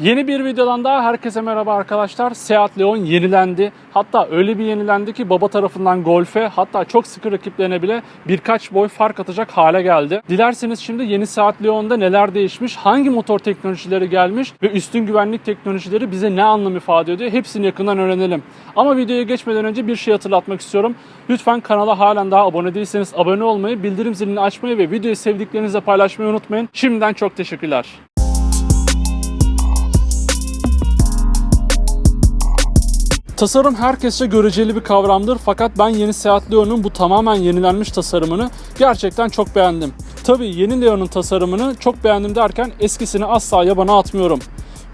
Yeni bir videodan daha herkese merhaba arkadaşlar. Seat Leon yenilendi. Hatta öyle bir yenilendi ki baba tarafından Golf'e hatta çok sıkı rakiplerine bile birkaç boy fark atacak hale geldi. Dilerseniz şimdi yeni Seat Leon'da neler değişmiş, hangi motor teknolojileri gelmiş ve üstün güvenlik teknolojileri bize ne anlam ifade ediyor hepsini yakından öğrenelim. Ama videoya geçmeden önce bir şey hatırlatmak istiyorum. Lütfen kanala halen daha abone değilseniz abone olmayı, bildirim zilini açmayı ve videoyu sevdiklerinizle paylaşmayı unutmayın. Şimdiden çok teşekkürler. Tasarım herkesçe göreceli bir kavramdır fakat ben yeni Seat Leon'un bu tamamen yenilenmiş tasarımını gerçekten çok beğendim. Tabii yeni Leon'un tasarımını çok beğendim derken eskisini asla yabana atmıyorum.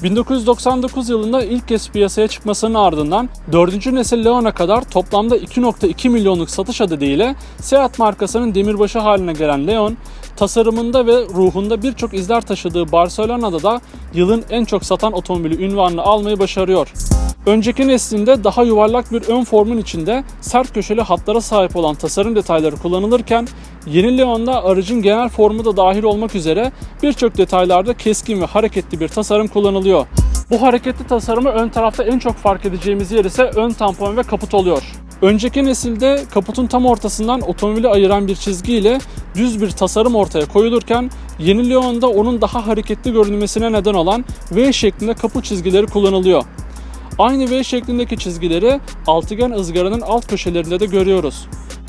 1999 yılında ilk kez piyasaya çıkmasının ardından 4. nesil Leon'a kadar toplamda 2.2 milyonluk satış adediyle Seat markasının demirbaşı haline gelen Leon, tasarımında ve ruhunda birçok izler taşıdığı Barcelona'da da yılın en çok satan otomobili ünvanını almayı başarıyor. Önceki neslinde daha yuvarlak bir ön formun içinde sert köşeli hatlara sahip olan tasarım detayları kullanılırken yeni Leon'da aracın genel formu da dahil olmak üzere birçok detaylarda keskin ve hareketli bir tasarım kullanılıyor. Bu hareketli tasarımı ön tarafta en çok fark edeceğimiz yer ise ön tampon ve kaput oluyor. Önceki nesilde kaputun tam ortasından otomobili ayıran bir çizgi ile düz bir tasarım ortaya koyulurken yeni Leon'da onun daha hareketli görünmesine neden olan V şeklinde kaput çizgileri kullanılıyor. Aynı V şeklindeki çizgileri altıgen ızgaranın alt köşelerinde de görüyoruz.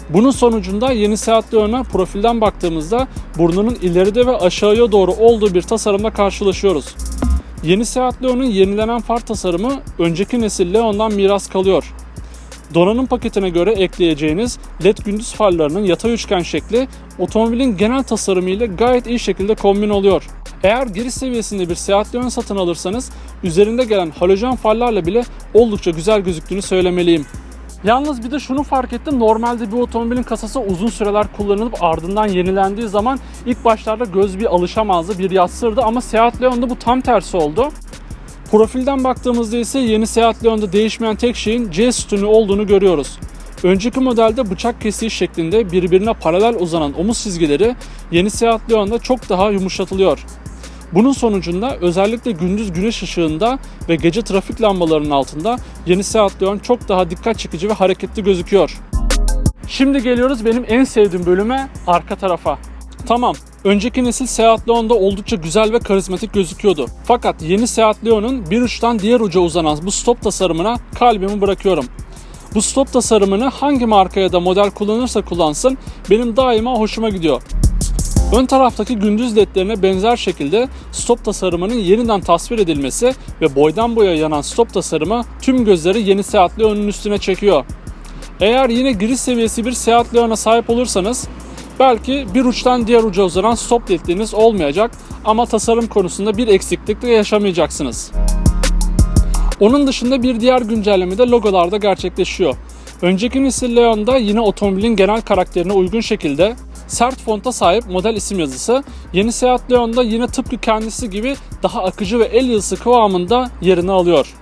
Bunun sonucunda yeni Seat Leon'a profilden baktığımızda burnunun ileride ve aşağıya doğru olduğu bir tasarımla karşılaşıyoruz. Yeni Seat Leon'un yenilenen far tasarımı önceki nesil Leon'dan miras kalıyor. Donanım paketine göre ekleyeceğiniz LED gündüz farlarının yatay üçgen şekli otomobilin genel tasarımı ile gayet iyi şekilde kombin oluyor. Eğer giriş seviyesinde bir Seat Leon satın alırsanız üzerinde gelen halojen farlarla bile oldukça güzel gözüktüğünü söylemeliyim. Yalnız bir de şunu fark ettim. Normalde bir otomobilin kasası uzun süreler kullanılıp ardından yenilendiği zaman ilk başlarda göz bir alışamazdı, bir yatsırdı ama Seat Leon'da bu tam tersi oldu. Profilden baktığımızda ise yeni Seat Leon'da değişmeyen tek şeyin C sütunu olduğunu görüyoruz. Önceki modelde bıçak kesiği şeklinde birbirine paralel uzanan omuz çizgileri yeni Seat Leon'da çok daha yumuşatılıyor. Bunun sonucunda özellikle gündüz güneş ışığında ve gece trafik lambalarının altında yeni Seat Leon çok daha dikkat çekici ve hareketli gözüküyor. Şimdi geliyoruz benim en sevdiğim bölüme arka tarafa. Tamam, önceki nesil Seat Leon'da oldukça güzel ve karizmatik gözüküyordu. Fakat yeni Seat Leon'un bir uçtan diğer uca uzanan bu stop tasarımına kalbimi bırakıyorum. Bu stop tasarımını hangi marka ya da model kullanırsa kullansın benim daima hoşuma gidiyor. Ön taraftaki gündüz ledlerine benzer şekilde stop tasarımının yeniden tasvir edilmesi ve boydan boya yanan stop tasarımı tüm gözleri yeni Seat Leon'un üstüne çekiyor. Eğer yine giriş seviyesi bir Seat Leon'a sahip olursanız belki bir uçtan diğer uca uzanan stop ledleriniz olmayacak ama tasarım konusunda bir eksiklik de yaşamayacaksınız. Onun dışında bir diğer güncelleme de logolarda gerçekleşiyor. Önceki nesil Leon'da yine otomobilin genel karakterine uygun şekilde sert fonta sahip model isim yazısı, yeni Seat Leon'da yine tıpkı kendisi gibi daha akıcı ve el yazısı kıvamında yerini alıyor.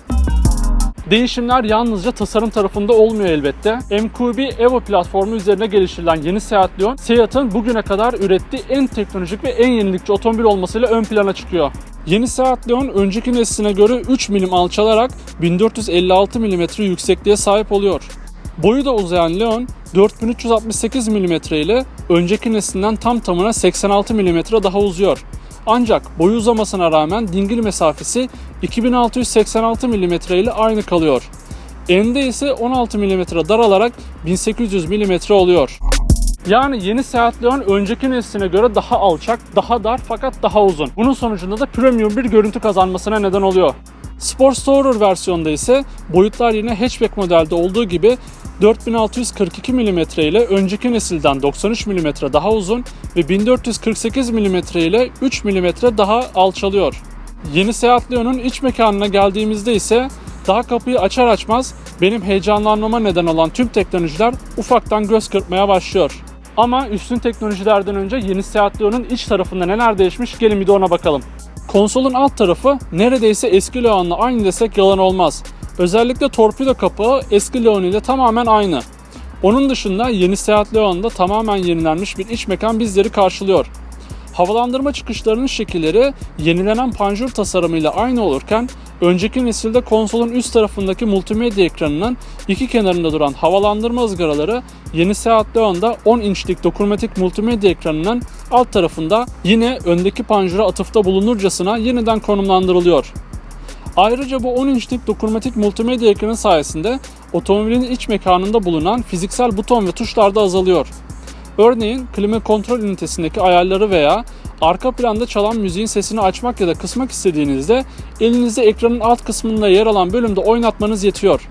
Değişimler yalnızca tasarım tarafında olmuyor elbette. MQB Evo platformu üzerine geliştirilen yeni Seat Leon, Seat'ın bugüne kadar ürettiği en teknolojik ve en yenilikçi otomobil olmasıyla ön plana çıkıyor. Yeni Seat Leon önceki nesline göre 3 milim alçalarak 1456 mm yüksekliğe sahip oluyor. Boyu da uzayan Leon 4368 mm ile önceki neslinden tam tamına 86 mm daha uzuyor. Ancak boyu uzamasına rağmen dingil mesafesi 2686 mm ile aynı kalıyor. Ende ise 16 mm daralarak 1800 mm oluyor. Yani yeni Seat Leon önceki nesline göre daha alçak, daha dar fakat daha uzun. Bunun sonucunda da premium bir görüntü kazanmasına neden oluyor. Sport Tourer versiyonda ise boyutlar yine hatchback modelde olduğu gibi 4642 mm ile önceki nesilden 93 mm daha uzun ve 1448 mm ile 3 mm daha alçalıyor. Yeni Seat Leon'un iç mekanına geldiğimizde ise daha kapıyı açar açmaz benim heyecanlanmama neden olan tüm teknolojiler ufaktan göz kırpmaya başlıyor. Ama üstün teknolojilerden önce yeni Seat Leon'un iç tarafında neler değişmiş gelin bir de ona bakalım. Konsolun alt tarafı neredeyse eski Leon'la aynı desek yalan olmaz. Özellikle torpido kapağı eski Leon ile tamamen aynı. Onun dışında yeni Seat Leon'da tamamen yenilenmiş bir iç mekan bizleri karşılıyor. Havalandırma çıkışlarının şekilleri yenilenen panjur tasarımıyla aynı olurken önceki nesilde konsolun üst tarafındaki multimedya ekranının iki kenarında duran havalandırma ızgaraları yeni Seat Leon'da 10 inçlik dokunmatik multimedya ekranının alt tarafında yine öndeki panjura atıfta bulunurcasına yeniden konumlandırılıyor. Ayrıca bu 10 inçlik dokunmatik multimedya ekranı sayesinde otomobilin iç mekanında bulunan fiziksel buton ve tuşlar da azalıyor. Örneğin klima kontrol ünitesindeki ayarları veya arka planda çalan müziğin sesini açmak ya da kısmak istediğinizde elinizde ekranın alt kısmında yer alan bölümde oynatmanız yetiyor.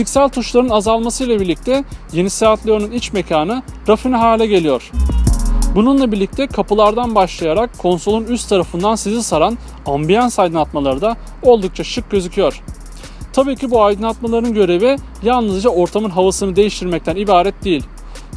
Fiziksel tuşların azalmasıyla birlikte yeni Seat Leon'un iç mekanı rafine hale geliyor. Bununla birlikte kapılardan başlayarak konsolun üst tarafından sizi saran ambiyans aydınlatmaları da oldukça şık gözüküyor. Tabii ki bu aydınlatmaların görevi yalnızca ortamın havasını değiştirmekten ibaret değil.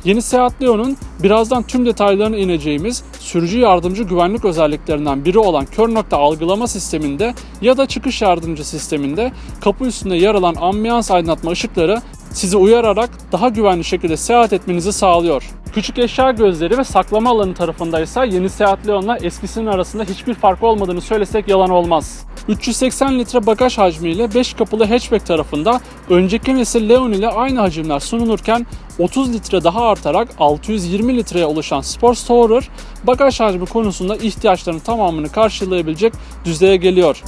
Yeni Seat Leon'un birazdan tüm detaylarına ineceğimiz sürücü yardımcı güvenlik özelliklerinden biri olan kör nokta algılama sisteminde ya da çıkış yardımcı sisteminde kapı üstünde yer alan ambiyans aydınlatma ışıkları sizi uyararak daha güvenli şekilde seyahat etmenizi sağlıyor. Küçük eşya gözleri ve saklama alanı tarafındaysa yeni Seat Leon'la eskisinin arasında hiçbir fark olmadığını söylesek yalan olmaz. 380 litre bagaj hacmiyle 5 kapılı hatchback tarafında önceki nesil Leon ile aynı hacimler sunulurken 30 litre daha artarak 620 litreye ulaşan Sport Tourer bagaj hacmi konusunda ihtiyaçların tamamını karşılayabilecek düzeye geliyor.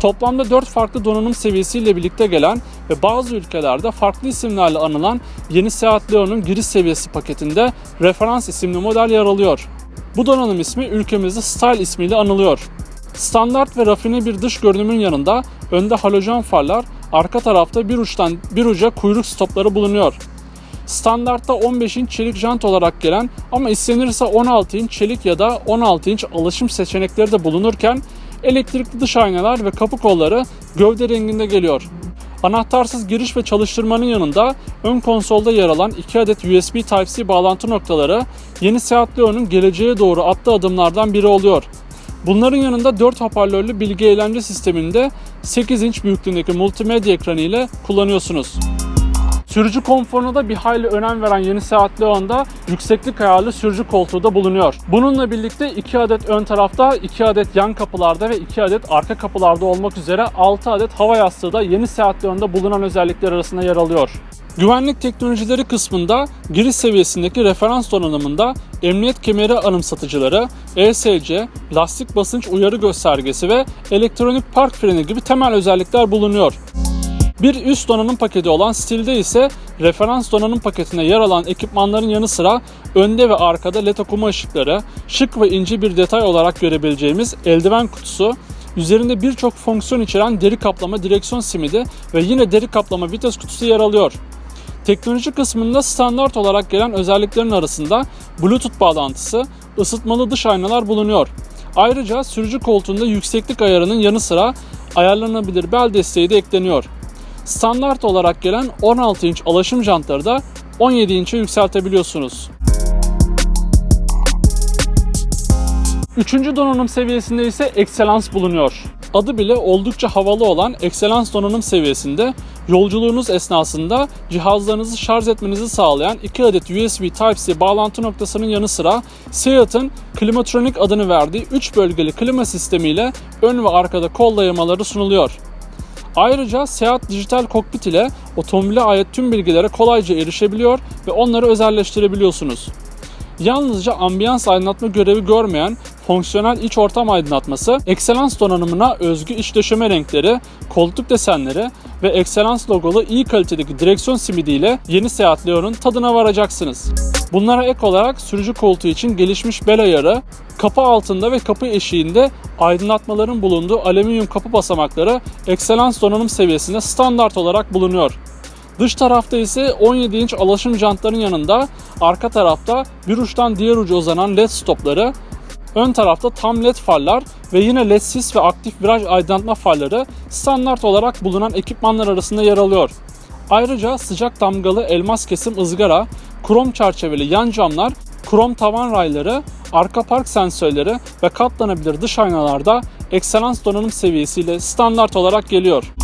Toplamda 4 farklı donanım seviyesiyle birlikte gelen ve bazı ülkelerde farklı isimlerle anılan yeni Seat Leon'un giriş seviyesi paketinde referans isimli model yer alıyor. Bu donanım ismi ülkemizde Style ismiyle anılıyor. Standart ve rafine bir dış görünümün yanında önde halojen farlar, arka tarafta bir uçtan bir uca kuyruk stopları bulunuyor. Standartta 15 inç çelik jant olarak gelen ama istenirse 16 inç çelik ya da 16 inç alışım seçenekleri de bulunurken elektrikli dış aynalar ve kapı kolları gövde renginde geliyor. Anahtarsız giriş ve çalıştırmanın yanında ön konsolda yer alan 2 adet USB Type-C bağlantı noktaları yeni Seat Leon'un geleceğe doğru attığı adımlardan biri oluyor. Bunların yanında 4 hoparlörlü bilgi eğlence sisteminde 8 inç büyüklüğündeki multimedya ekranı ile kullanıyorsunuz. Sürücü konforuna da bir hayli önem veren yeni Seat Leon'da yükseklik ayarlı sürücü koltuğu da bulunuyor. Bununla birlikte 2 adet ön tarafta, 2 adet yan kapılarda ve 2 adet arka kapılarda olmak üzere 6 adet hava yastığı da yeni Seat Leon'da bulunan özellikler arasında yer alıyor. Güvenlik teknolojileri kısmında giriş seviyesindeki referans donanımında emniyet kemeri anımsatıcıları, ESC, lastik basınç uyarı göstergesi ve elektronik park freni gibi temel özellikler bulunuyor. Bir üst donanım paketi olan stilde ise referans donanım paketine yer alan ekipmanların yanı sıra önde ve arkada led okuma ışıkları, şık ve ince bir detay olarak görebileceğimiz eldiven kutusu, üzerinde birçok fonksiyon içeren deri kaplama direksiyon simidi ve yine deri kaplama vites kutusu yer alıyor. Teknoloji kısmında standart olarak gelen özelliklerin arasında Bluetooth bağlantısı, ısıtmalı dış aynalar bulunuyor. Ayrıca sürücü koltuğunda yükseklik ayarının yanı sıra ayarlanabilir bel desteği de ekleniyor. Standart olarak gelen 16 inç alaşım jantları da 17 inçe yükseltebiliyorsunuz. Üçüncü donanım seviyesinde ise Excellence bulunuyor. Adı bile oldukça havalı olan Excellence donanım seviyesinde yolculuğunuz esnasında cihazlarınızı şarj etmenizi sağlayan 2 adet USB Type-C bağlantı noktasının yanı sıra Seat'ın Climatronic adını verdiği 3 bölgeli klima sistemiyle ön ve arkada kol dayamaları sunuluyor. Ayrıca Seat Dijital Cockpit ile otomobile ait tüm bilgilere kolayca erişebiliyor ve onları özelleştirebiliyorsunuz. Yalnızca ambiyans aydınlatma görevi görmeyen fonksiyonel iç ortam aydınlatması, Excellence donanımına özgü iç döşeme renkleri, koltuk desenleri ve Excellence logolu iyi kalitedeki direksiyon simidiyle yeni Seat Leon'un tadına varacaksınız. Bunlara ek olarak sürücü koltuğu için gelişmiş bel ayarı, kapı altında ve kapı eşiğinde aydınlatmaların bulunduğu alüminyum kapı basamakları Excellence donanım seviyesinde standart olarak bulunuyor. Dış tarafta ise 17 inç alaşım jantların yanında arka tarafta bir uçtan diğer uca uzanan led stopları, ön tarafta tam led farlar ve yine led sis ve aktif viraj aydınlatma farları standart olarak bulunan ekipmanlar arasında yer alıyor. Ayrıca sıcak damgalı elmas kesim ızgara, krom çerçeveli yan camlar, krom tavan rayları, arka park sensörleri ve katlanabilir dış aynalarda Excellence donanım seviyesiyle standart olarak geliyor.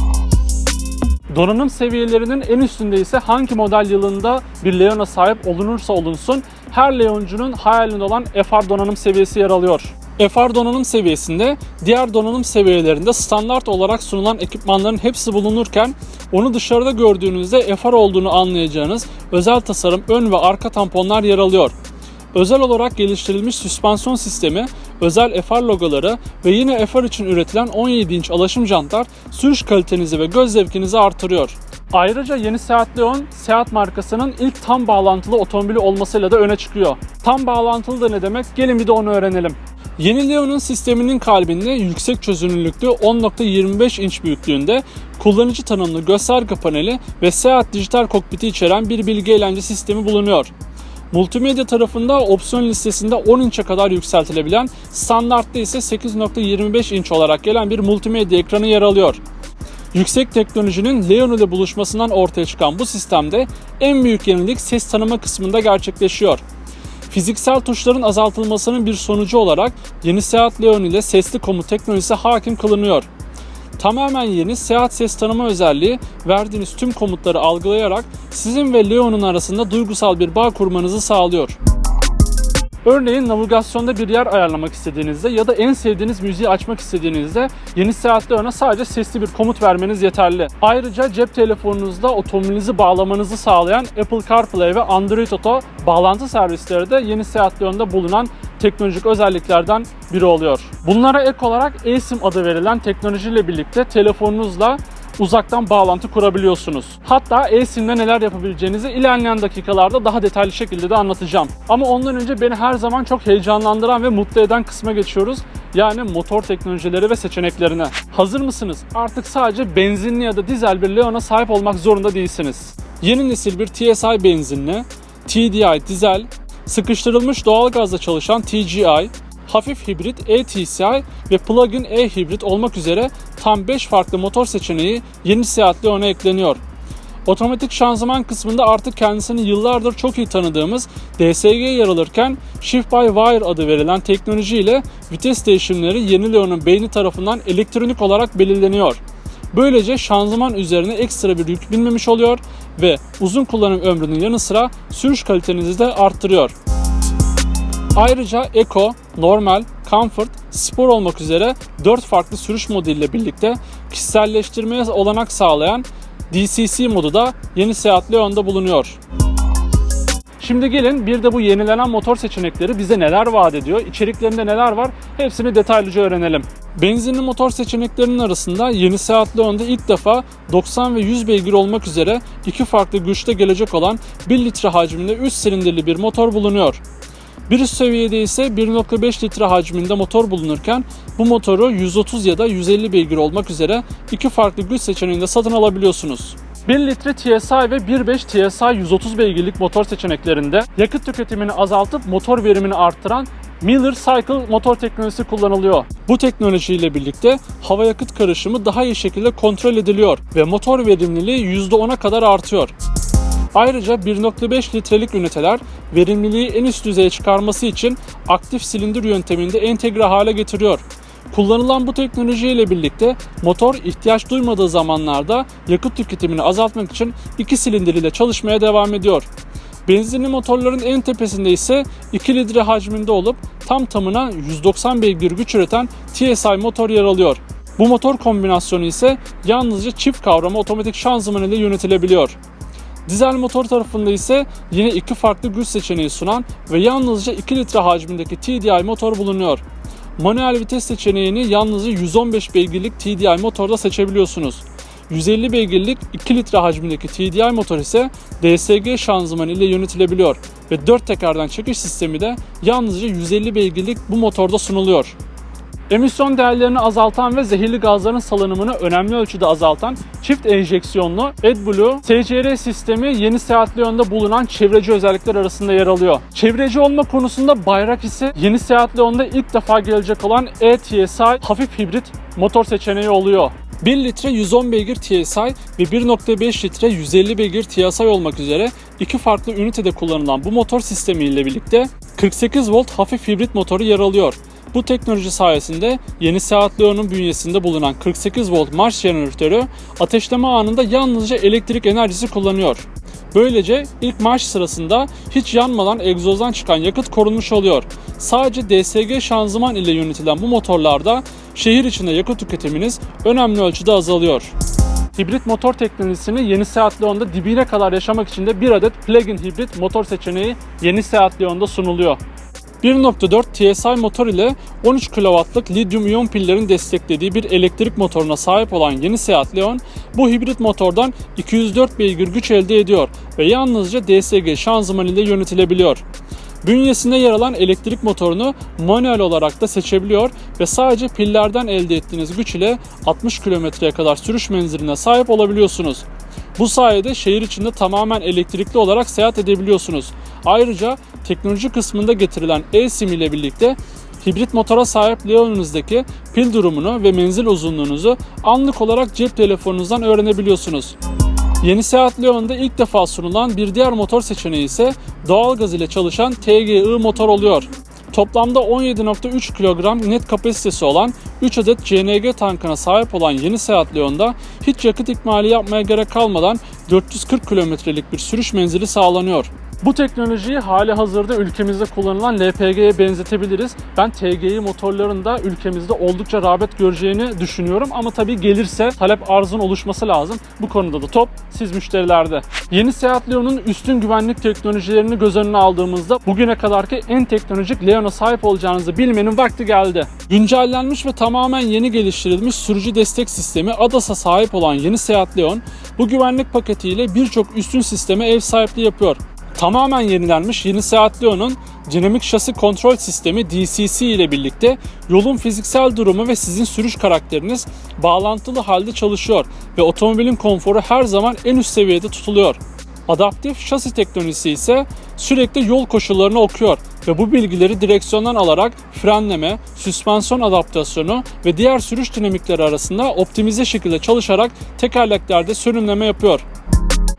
Donanım seviyelerinin en üstünde ise hangi model yılında bir Leon'a sahip olunursa olunsun her Leoncunun hayalinde olan FR donanım seviyesi yer alıyor. FR donanım seviyesinde diğer donanım seviyelerinde standart olarak sunulan ekipmanların hepsi bulunurken onu dışarıda gördüğünüzde FR olduğunu anlayacağınız özel tasarım ön ve arka tamponlar yer alıyor. Özel olarak geliştirilmiş süspansiyon sistemi, özel FR logoları ve yine FR için üretilen 17 inç alaşım jantlar sürüş kalitenizi ve göz zevkinizi artırıyor. Ayrıca yeni Seat Leon, Seat markasının ilk tam bağlantılı otomobili olmasıyla da öne çıkıyor. Tam bağlantılı da ne demek? Gelin bir de onu öğrenelim. Yeni Leon'un sisteminin kalbinde yüksek çözünürlüklü 10.25 inç büyüklüğünde kullanıcı tanımlı gösterge paneli ve Seat dijital kokpiti içeren bir bilgi eğlence sistemi bulunuyor. Multimedya tarafında opsiyon listesinde 10 inçe kadar yükseltilebilen, standartta ise 8.25 inç olarak gelen bir multimedya ekranı yer alıyor. Yüksek teknolojinin Leon ile buluşmasından ortaya çıkan bu sistemde en büyük yenilik ses tanıma kısmında gerçekleşiyor. Fiziksel tuşların azaltılmasının bir sonucu olarak yeni Seat Leon ile sesli komut teknolojisi hakim kılınıyor. Tamamen yeni Seat ses tanıma özelliği verdiğiniz tüm komutları algılayarak sizin ve Leon'un arasında duygusal bir bağ kurmanızı sağlıyor. Örneğin navigasyonda bir yer ayarlamak istediğinizde ya da en sevdiğiniz müziği açmak istediğinizde yeni Seat Leon'a sadece sesli bir komut vermeniz yeterli. Ayrıca cep telefonunuzda otomobilinizi bağlamanızı sağlayan Apple CarPlay ve Android Auto bağlantı servisleri de yeni Seat Leon'da bulunan teknolojik özelliklerden biri oluyor. Bunlara ek olarak eSIM adı verilen teknolojiyle birlikte telefonunuzla uzaktan bağlantı kurabiliyorsunuz. Hatta eSIM'le neler yapabileceğinizi ilerleyen dakikalarda daha detaylı şekilde de anlatacağım. Ama ondan önce beni her zaman çok heyecanlandıran ve mutlu eden kısma geçiyoruz. Yani motor teknolojileri ve seçeneklerine. Hazır mısınız? Artık sadece benzinli ya da dizel bir Leon'a sahip olmak zorunda değilsiniz. Yeni nesil bir TSI benzinli, TDI dizel, sıkıştırılmış doğalgazla çalışan TGI, hafif hibrit e-TCI ve plug-in e-hibrit olmak üzere tam 5 farklı motor seçeneği yeni Seat Leon'a ekleniyor. Otomatik şanzıman kısmında artık kendisini yıllardır çok iyi tanıdığımız DSG yer alırken Shift by Wire adı verilen teknoloji ile vites değişimleri yeni Leon'un beyni tarafından elektronik olarak belirleniyor. Böylece şanzıman üzerine ekstra bir yük binmemiş oluyor ve uzun kullanım ömrünün yanı sıra sürüş kalitenizi de arttırıyor. Ayrıca Eco, Normal, Comfort, Spor olmak üzere 4 farklı sürüş modu ile birlikte kişiselleştirmeye olanak sağlayan DCC modu da yeni Seat Leon'da bulunuyor. Şimdi gelin bir de bu yenilenen motor seçenekleri bize neler vaat ediyor, içeriklerinde neler var hepsini detaylıca öğrenelim. Benzinli motor seçeneklerinin arasında yeni Seat Leon'da ilk defa 90 ve 100 beygir olmak üzere iki farklı güçte gelecek olan 1 litre hacminde 3 silindirli bir motor bulunuyor. Bir üst seviyede ise 1.5 litre hacminde motor bulunurken bu motoru 130 ya da 150 beygir olmak üzere iki farklı güç seçeneğinde satın alabiliyorsunuz. 1 litre TSI ve 1.5 TSI 130 beygirlik motor seçeneklerinde yakıt tüketimini azaltıp motor verimini arttıran Miller Cycle motor teknolojisi kullanılıyor. Bu teknolojiyle birlikte hava yakıt karışımı daha iyi şekilde kontrol ediliyor ve motor verimliliği %10'a kadar artıyor. Ayrıca 1.5 litrelik üniteler verimliliği en üst düzeye çıkarması için aktif silindir yönteminde entegre hale getiriyor. Kullanılan bu teknolojiyle birlikte motor ihtiyaç duymadığı zamanlarda yakıt tüketimini azaltmak için iki silindir ile çalışmaya devam ediyor. Benzinli motorların en tepesinde ise 2 litre hacminde olup tam tamına 190 beygir güç üreten TSI motor yer alıyor. Bu motor kombinasyonu ise yalnızca çift kavrama otomatik şanzıman ile yönetilebiliyor. Dizel motor tarafında ise yine iki farklı güç seçeneği sunan ve yalnızca 2 litre hacmindeki TDI motor bulunuyor. Manuel vites seçeneğini yalnızca 115 beygirlik TDI motorda seçebiliyorsunuz. 150 beygirlik 2 litre hacmindeki TDI motor ise DSG şanzıman ile yönetilebiliyor ve 4 tekerden çekiş sistemi de yalnızca 150 beygirlik bu motorda sunuluyor. Emisyon değerlerini azaltan ve zehirli gazların salınımını önemli ölçüde azaltan çift enjeksiyonlu AdBlue SCR sistemi yeni Seat Leon'da bulunan çevreci özellikler arasında yer alıyor. Çevreci olma konusunda bayrak ise yeni Seat Leon'da ilk defa gelecek olan e-TSI hafif hibrit motor seçeneği oluyor. 1 litre 110 beygir TSI ve 1.5 litre 150 beygir TSI olmak üzere iki farklı ünitede kullanılan bu motor sistemi ile birlikte 48 volt hafif hibrit motoru yer alıyor Bu teknoloji sayesinde yeni Seat Leon'un bünyesinde bulunan 48 volt marş jeneratörü ateşleme anında yalnızca elektrik enerjisi kullanıyor. Böylece ilk marş sırasında hiç yanmadan egzozdan çıkan yakıt korunmuş oluyor. Sadece DSG şanzıman ile yönetilen bu motorlarda şehir içinde yakıt tüketiminiz önemli ölçüde azalıyor. Hibrit motor teknolojisini yeni Seat Leon'da dibine kadar yaşamak için de bir adet plug-in hibrit motor seçeneği yeni Seat Leon'da sunuluyor. 1.4 TSI motor ile 13 kW'lık lityum iyon pillerin desteklediği bir elektrik motoruna sahip olan yeni Seat Leon bu hibrit motordan 204 beygir güç elde ediyor ve yalnızca DSG şanzıman ile yönetilebiliyor. Bünyesinde yer alan elektrik motorunu manuel olarak da seçebiliyor ve sadece pillerden elde ettiğiniz güç ile 60 kilometreye kadar sürüş menziline sahip olabiliyorsunuz. Bu sayede şehir içinde tamamen elektrikli olarak seyahat edebiliyorsunuz. Ayrıca teknoloji kısmında getirilen e-sim ile birlikte hibrit motora sahip Leon'unuzdaki pil durumunu ve menzil uzunluğunuzu anlık olarak cep telefonunuzdan öğrenebiliyorsunuz. Yeni Seat Leon'da ilk defa sunulan bir diğer motor seçeneği ise doğalgaz ile çalışan TGI motor oluyor. Toplamda 17.3 kilogram net kapasitesi olan 3 adet CNG tankına sahip olan yeni Seat Leon'da hiç yakıt ikmali yapmaya gerek kalmadan 440 kilometrelik bir sürüş menzili sağlanıyor. Bu teknolojiyi hali hazırda ülkemizde kullanılan LPG'ye benzetebiliriz. Ben TGI motorların da ülkemizde oldukça rağbet göreceğini düşünüyorum ama tabii gelirse talep arzın oluşması lazım. Bu konuda da top siz müşterilerde. Yeni Seat Leon'un üstün güvenlik teknolojilerini göz önüne aldığımızda bugüne kadarki en teknolojik Leon'a sahip olacağınızı bilmenin vakti geldi. Güncellenmiş ve tamamen yeni geliştirilmiş sürücü destek sistemi ADAS'a sahip olan yeni Seat Leon bu güvenlik paketiyle birçok üstün sisteme ev sahipliği yapıyor. Tamamen yenilenmiş yeni Seat Leon'un dinamik şasi kontrol sistemi DCC ile birlikte yolun fiziksel durumu ve sizin sürüş karakteriniz bağlantılı halde çalışıyor ve otomobilin konforu her zaman en üst seviyede tutuluyor. Adaptif şasi teknolojisi ise sürekli yol koşullarını okuyor ve bu bilgileri direksiyondan alarak frenleme, süspansiyon adaptasyonu ve diğer sürüş dinamikleri arasında optimize şekilde çalışarak tekerleklerde sürümleme yapıyor.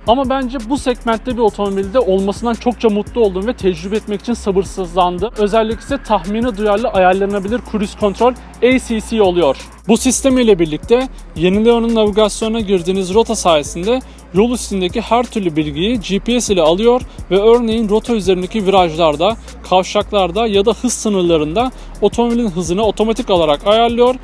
Ama bence bu segmentte bir otomobilde olmasından çokça mutlu oldum ve tecrübe etmek için sabırsızlandı. Özellikle tahmini duyarlı ayarlanabilir cruise control ACC oluyor. Bu sistem ile birlikte yeni Leon'un navigasyona girdiğiniz rota sayesinde yol üstündeki her türlü bilgiyi GPS ile alıyor ve örneğin rota üzerindeki virajlarda, kavşaklarda ya da hız sınırlarında otomobilin hızını otomatik olarak ayarlıyor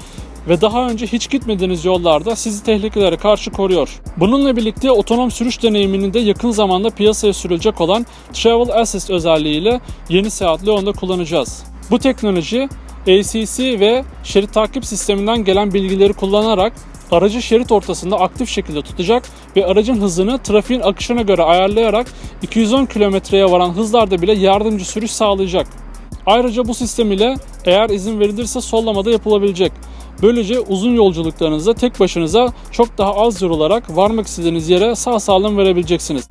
ve daha önce hiç gitmediğiniz yollarda sizi tehlikelere karşı koruyor. Bununla birlikte otonom sürüş deneyimini de yakın zamanda piyasaya sürülecek olan Travel Assist özelliğiyle yeni Seat Leon'da kullanacağız. Bu teknoloji ACC ve şerit takip sisteminden gelen bilgileri kullanarak aracı şerit ortasında aktif şekilde tutacak ve aracın hızını trafiğin akışına göre ayarlayarak 210 kilometreye varan hızlarda bile yardımcı sürüş sağlayacak. Ayrıca bu sistem ile eğer izin verilirse sollamada yapılabilecek. Böylece uzun yolculuklarınızda tek başınıza çok daha az yorularak varmak istediğiniz yere sağ salim verebileceksiniz.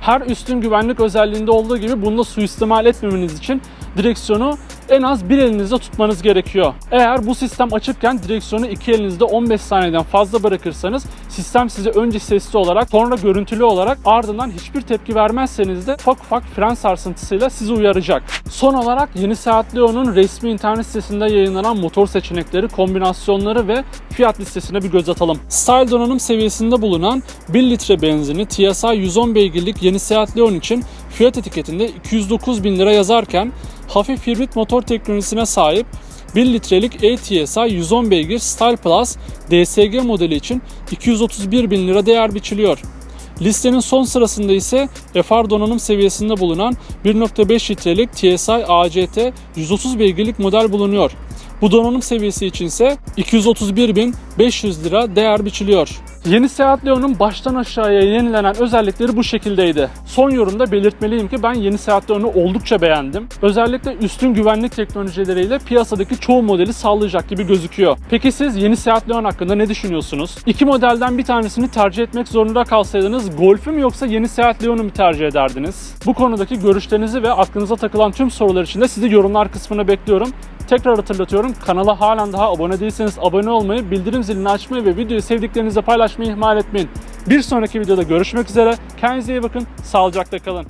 Her üstün güvenlik özelliğinde olduğu gibi bunda suistimal etmemeniz için direksiyonu en az bir elinizde tutmanız gerekiyor. Eğer bu sistem açıkken direksiyonu iki elinizde 15 saniyeden fazla bırakırsanız sistem size önce sesli olarak sonra görüntülü olarak ardından hiçbir tepki vermezseniz de ufak ufak fren sarsıntısıyla sizi uyaracak. Son olarak yeni Seat Leon'un resmi internet sitesinde yayınlanan motor seçenekleri, kombinasyonları ve fiyat listesine bir göz atalım. Style donanım seviyesinde bulunan 1 litre benzini TSI 110 beygirlik yeni Seat Leon için fiyat etiketinde 209 bin lira yazarken hafif hibrit motor teknolojisine sahip 1 litrelik ATSI 110 beygir Style Plus DSG modeli için 231 bin lira değer biçiliyor. Listenin son sırasında ise FR donanım seviyesinde bulunan 1.5 litrelik TSI ACT 130 beygirlik model bulunuyor. Bu donanım seviyesi için ise 231.500 lira değer biçiliyor. Yeni Seat Leon'un baştan aşağıya yenilenen özellikleri bu şekildeydi. Son yorumda belirtmeliyim ki ben yeni Seat Leon'u oldukça beğendim. Özellikle üstün güvenlik teknolojileriyle piyasadaki çoğu modeli sağlayacak gibi gözüküyor. Peki siz yeni Seat Leon hakkında ne düşünüyorsunuz? İki modelden bir tanesini tercih etmek zorunda kalsaydınız Golf'ü mü yoksa yeni Seat Leon'u mu tercih ederdiniz? Bu konudaki görüşlerinizi ve aklınıza takılan tüm sorular için de sizi yorumlar kısmına bekliyorum. Tekrar hatırlatıyorum kanala halen daha abone değilseniz abone olmayı, bildirim zilini açmayı ve videoyu sevdiklerinizle paylaşmayı ihmal etmeyin. Bir sonraki videoda görüşmek üzere. Kendinize iyi bakın. Sağlıcakla kalın.